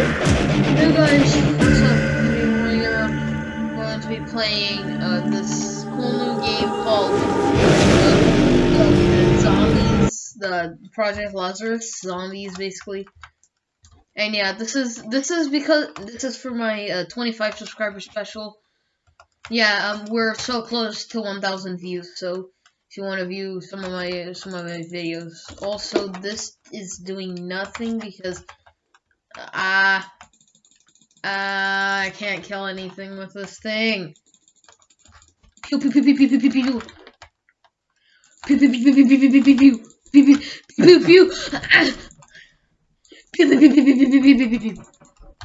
Hey guys, what's up? Today we're going to be playing uh, this cool new game called uh, uh, Zombies, the Project Lazarus Zombies, basically. And yeah, this is this is because this is for my uh, 25 subscriber special. Yeah, um, we're so close to 1,000 views, so if you want to view some of my some of my videos. Also, this is doing nothing because ah. Uh, uh, I can't kill anything with this thing. Pew pew pew pew pew pew pew pew.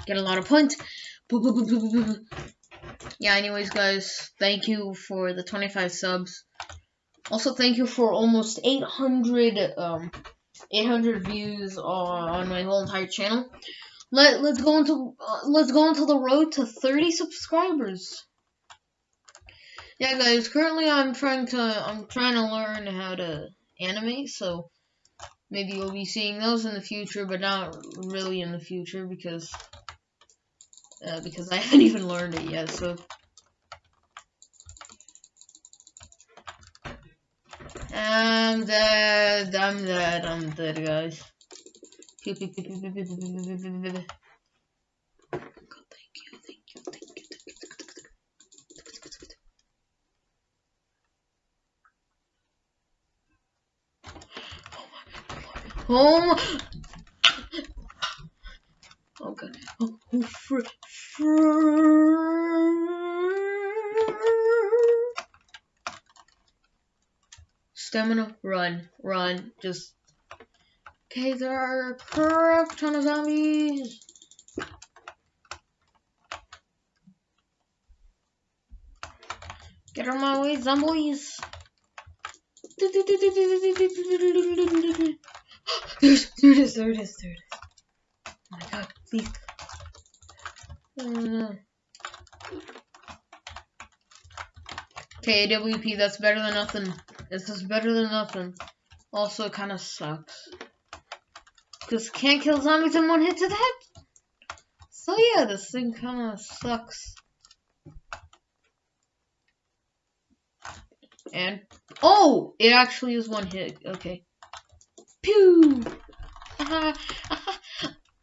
Get a lot of points. Yeah, anyways, guys, thank you for the 25 subs. Also, thank you for almost 800 um 800 views on, my whole entire channel. Let let's go into uh, let's go into the road to 30 subscribers. Yeah, guys. Currently, I'm trying to I'm trying to learn how to animate, so maybe you'll be seeing those in the future, but not really in the future because uh, because I haven't even learned it yet. So. I'm dead. I'm dead. I'm dead, guys. Thank you, thank you, thank you, thank you. Oh my, oh god, oh, oh fr fr Stamina, run, run, just Okay, there are a crap ton of zombies. Get out of my way, zombies. There's, there it is, there it is, there it is. Oh my god, please. Oh no. Okay, AWP, that's better than nothing. This is better than nothing. Also, it kind of sucks. Because can't kill zombies in one hit to the head. So yeah, this thing kind of sucks. And, oh, it actually is one hit. Okay. Pew!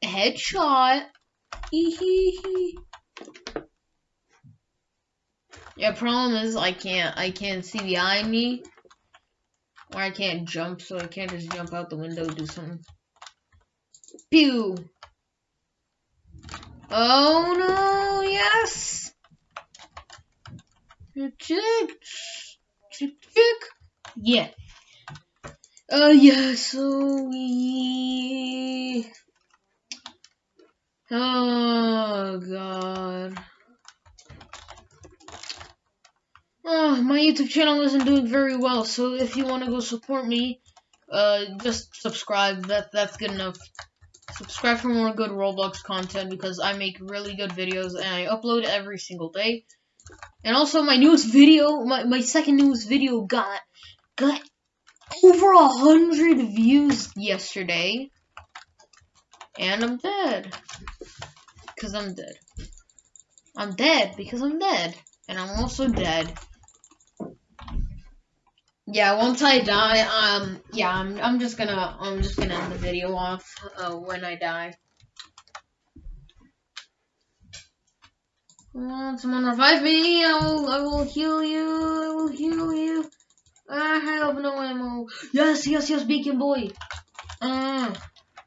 Headshot. yeah, problem is I can't, I can't see behind me. I can't jump, so I can't just jump out the window do something. Pew. Oh no, yes. Chick, chick, chick. Yeah. Oh yeah, so we. Oh god. Oh, my YouTube channel isn't doing very well, so if you want to go support me, uh, just subscribe. That that's good enough subscribe for more good Roblox content because I make really good videos and I upload every single day. And also my newest video, my, my second newest video got got over a hundred views yesterday. And I'm dead. Cause I'm dead. I'm dead because I'm dead. And I'm also dead yeah, once I die, um, yeah, I'm, I'm just gonna, I'm just gonna end the video off, uh, when I die. Come on, someone revive me, I will, I will heal you, I will heal you. I have no ammo. Yes, yes, yes, Beacon Boy. Uh,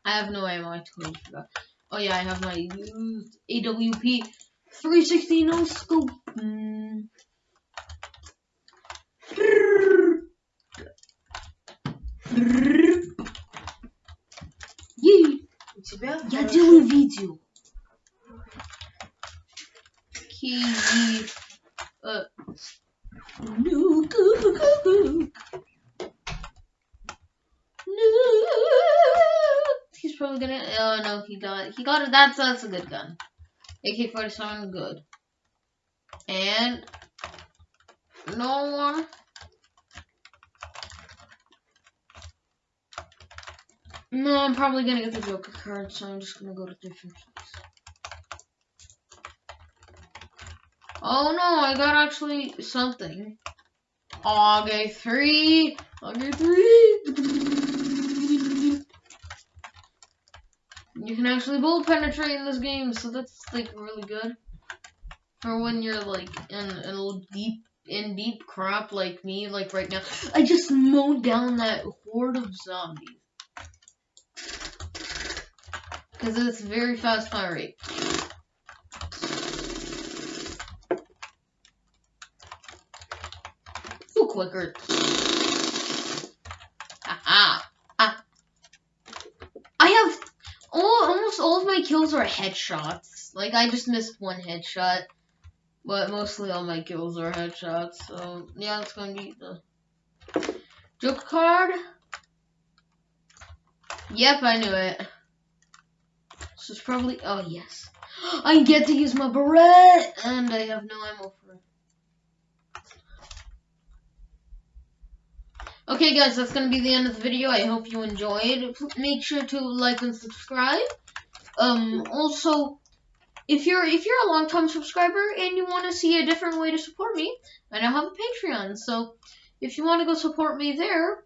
I have no ammo, I totally forgot. Oh yeah, I have my AWP 360 no scope. тебя? Я делаю видео. Киви. Uh, no, go, go, go. No. He's probably gonna. Oh no, he got. He got it. That's that's a good gun. AK-47, good. And no one. No, I'm probably gonna get the Joker card, so I'm just gonna go to different. Oh no, I got actually something. Okay, three. Okay, three. You can actually bullet penetrate in this game, so that's like really good. For when you're like in in deep in deep crap like me, like right now. I just mowed down that horde of zombies. Because it's very fast fire rate. Too quicker. Ah, ah. I have all, almost all of my kills are headshots. Like I just missed one headshot. But mostly all my kills are headshots, so yeah, it's gonna be the joke card. Yep, I knew it. This is probably oh yes. I get to use my beret and I have no ammo for it. Okay guys, that's gonna be the end of the video. I hope you enjoyed. Make sure to like and subscribe. Um also if you're if you're a long time subscriber and you want to see a different way to support me, I now have a Patreon. So if you want to go support me there,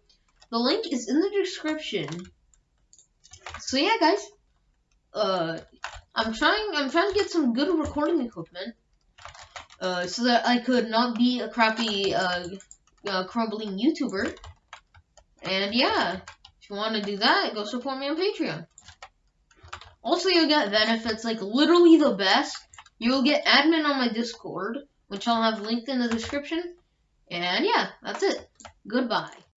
the link is in the description. So yeah, guys. Uh, I'm trying I'm trying to get some good recording equipment. Uh, so that I could not be a crappy uh, uh crumbling YouTuber. And yeah, if you want to do that, go support me on Patreon. Also, you'll get benefits like literally the best. You'll get admin on my Discord, which I'll have linked in the description. And yeah, that's it. Goodbye.